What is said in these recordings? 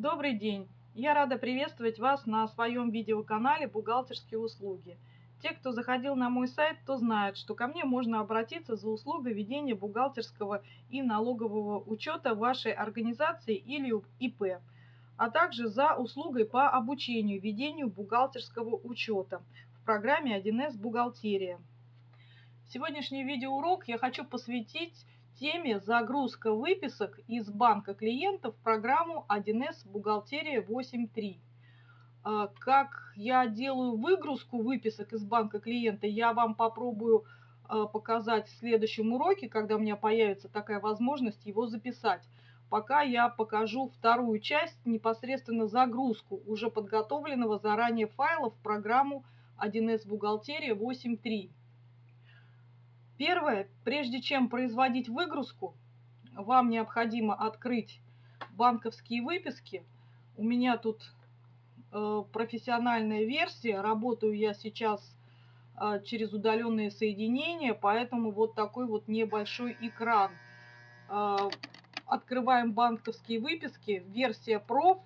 Добрый день! Я рада приветствовать вас на своем видеоканале «Бухгалтерские услуги». Те, кто заходил на мой сайт, то знают, что ко мне можно обратиться за услугой ведения бухгалтерского и налогового учета вашей организации или ИП, а также за услугой по обучению ведению бухгалтерского учета в программе 1С «Бухгалтерия». Сегодняшний видеоурок я хочу посвятить теме загрузка выписок из банка клиентов в программу 1С «Бухгалтерия 8.3». А, как я делаю выгрузку выписок из банка клиента, я вам попробую а, показать в следующем уроке, когда у меня появится такая возможность его записать. Пока я покажу вторую часть, непосредственно загрузку уже подготовленного заранее файла в программу 1С «Бухгалтерия 8.3». Первое, прежде чем производить выгрузку, вам необходимо открыть банковские выписки. У меня тут э, профессиональная версия, работаю я сейчас э, через удаленные соединения, поэтому вот такой вот небольшой экран. Э, открываем банковские выписки, версия проф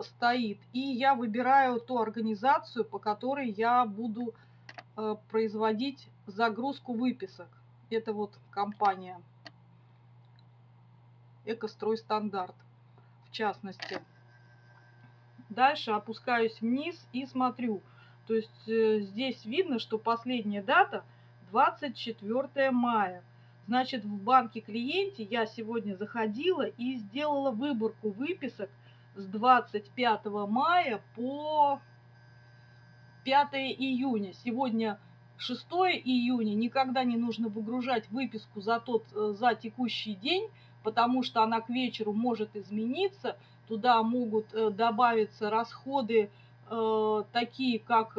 стоит, и я выбираю ту организацию, по которой я буду производить загрузку выписок. Это вот компания Экострой Стандарт, в частности. Дальше опускаюсь вниз и смотрю. То есть э, здесь видно, что последняя дата 24 мая. Значит, в банке клиенте я сегодня заходила и сделала выборку выписок с 25 мая по 5 июня. Сегодня 6 июня. Никогда не нужно выгружать выписку за, тот, э, за текущий день, потому что она к вечеру может измениться. Туда могут э, добавиться расходы э, такие, как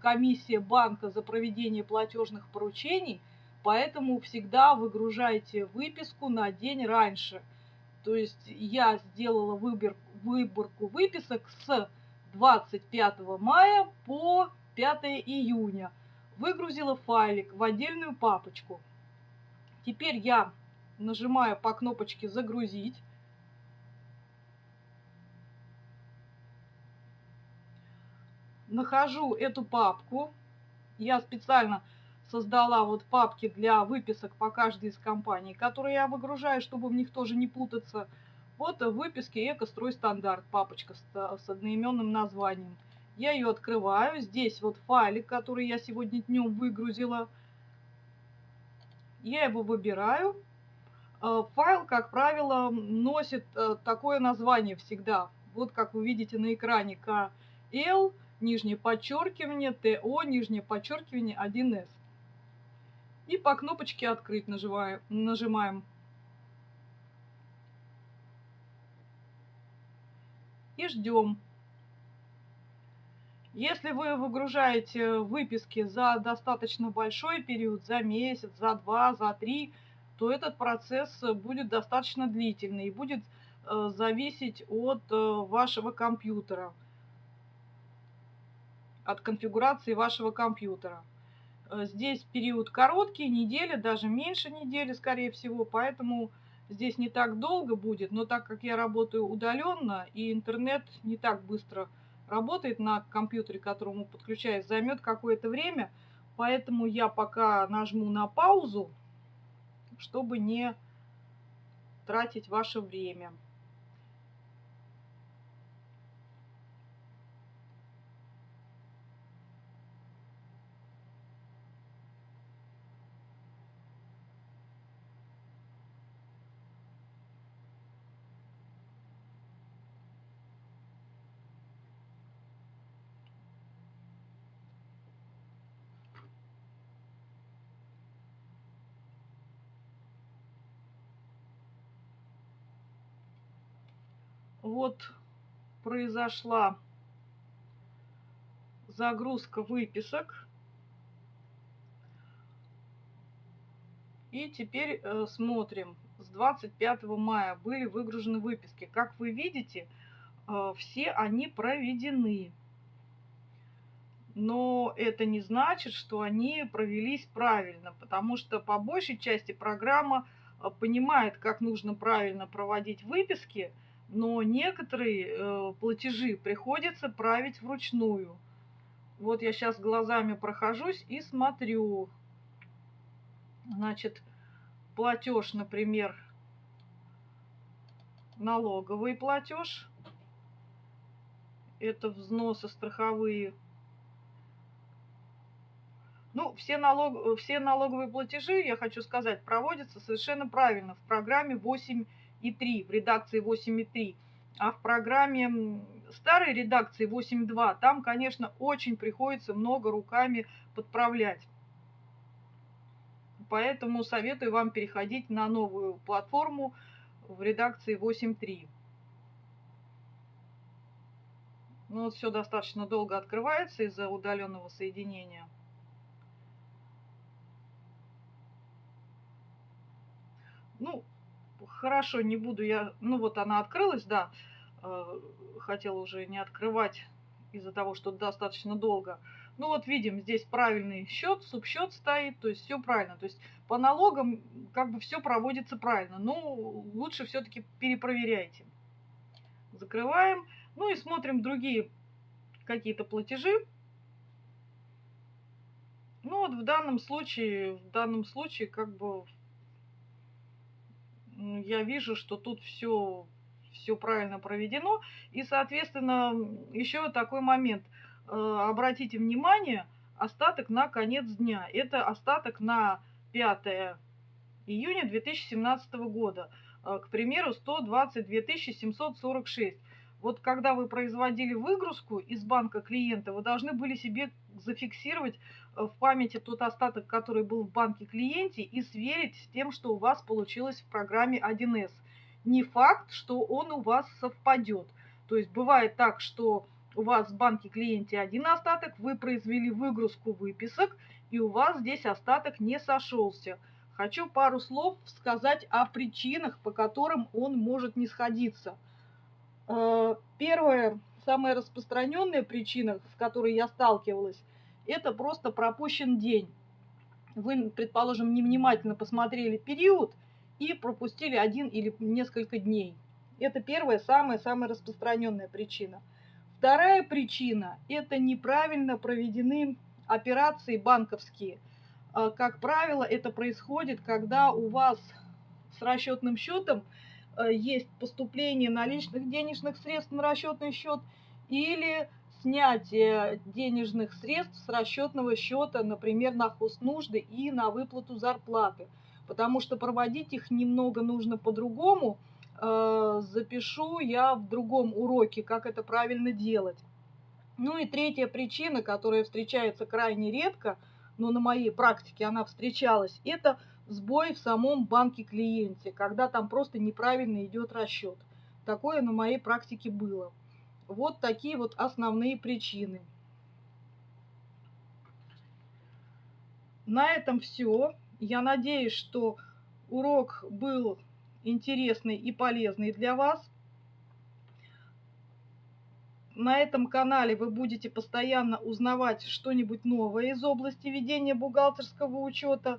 комиссия банка за проведение платежных поручений. Поэтому всегда выгружайте выписку на день раньше. То есть я сделала выбор, выборку выписок с 25 мая по 5 июня. Выгрузила файлик в отдельную папочку. Теперь я нажимаю по кнопочке «Загрузить». Нахожу эту папку. Я специально создала вот папки для выписок по каждой из компаний, которые я выгружаю, чтобы в них тоже не путаться. Вот в выписке «Экострой стандарт» папочка с, с одноименным названием. Я ее открываю. Здесь вот файлик, который я сегодня днем выгрузила. Я его выбираю. Э, файл, как правило, носит э, такое название всегда. Вот как вы видите на экране KL, нижнее подчеркивание, ТО, нижнее подчеркивание 1С. И по кнопочке «Открыть» нажимаем. И ждем. Если вы выгружаете выписки за достаточно большой период, за месяц, за два, за три, то этот процесс будет достаточно длительный и будет э, зависеть от э, вашего компьютера, от конфигурации вашего компьютера. Э, здесь период короткий, неделя, даже меньше недели, скорее всего, поэтому здесь не так долго будет, но так как я работаю удаленно и интернет не так быстро работает на компьютере, к которому подключаюсь, займет какое-то время, поэтому я пока нажму на паузу, чтобы не тратить ваше время. Вот произошла загрузка выписок. И теперь э, смотрим. С 25 мая были выгружены выписки. Как вы видите, э, все они проведены. Но это не значит, что они провелись правильно, потому что по большей части программа э, понимает, как нужно правильно проводить выписки – но некоторые э, платежи приходится править вручную. Вот я сейчас глазами прохожусь и смотрю. Значит, платеж, например, налоговый платеж. Это взносы страховые. Ну, все, налог, все налоговые платежи, я хочу сказать, проводятся совершенно правильно в программе 8.3, в редакции 8.3. А в программе старой редакции 8.2 там, конечно, очень приходится много руками подправлять. Поэтому советую вам переходить на новую платформу в редакции 8.3. Ну вот все достаточно долго открывается из-за удаленного соединения. Ну, хорошо, не буду я... Ну вот она открылась, да. Э, хотела уже не открывать из-за того, что достаточно долго. Ну вот видим, здесь правильный счет, субсчет стоит, то есть все правильно. То есть по налогам как бы все проводится правильно. Но лучше все-таки перепроверяйте. Закрываем. Ну и смотрим другие какие-то платежи. Ну вот в данном случае, в данном случае как бы я вижу, что тут все все правильно проведено. И, соответственно, еще такой момент. Э, обратите внимание, остаток на конец дня. Это остаток на 5 июня 2017 года. Э, к примеру, 122 746. Вот когда вы производили выгрузку из банка клиента, вы должны были себе зафиксировать в памяти тот остаток, который был в банке клиенте, и сверить с тем, что у вас получилось в программе 1С не факт, что он у вас совпадет. То есть бывает так, что у вас в банке клиенте один остаток, вы произвели выгрузку выписок, и у вас здесь остаток не сошелся. Хочу пару слов сказать о причинах, по которым он может не сходиться. Э, первая, самая распространенная причина, с которой я сталкивалась, это просто пропущен день. Вы, предположим, невнимательно посмотрели период – и пропустили один или несколько дней. Это первая, самая-самая распространенная причина. Вторая причина – это неправильно проведены операции банковские. А, как правило, это происходит, когда у вас с расчетным счетом а, есть поступление наличных денежных средств на расчетный счет или снятие денежных средств с расчетного счета, например, на хознужды и на выплату зарплаты – потому что проводить их немного нужно по-другому. Э, запишу я в другом уроке, как это правильно делать. Ну и третья причина, которая встречается крайне редко, но на моей практике она встречалась, это сбой в самом банке клиенте, когда там просто неправильно идет расчет. Такое на моей практике было. Вот такие вот основные причины. На этом все. Я надеюсь, что урок был интересный и полезный для вас. На этом канале вы будете постоянно узнавать что-нибудь новое из области ведения бухгалтерского учета.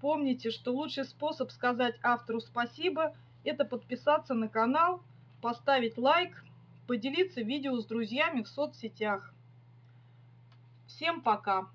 Помните, что лучший способ сказать автору спасибо – это подписаться на канал, поставить лайк, поделиться видео с друзьями в соцсетях. Всем пока!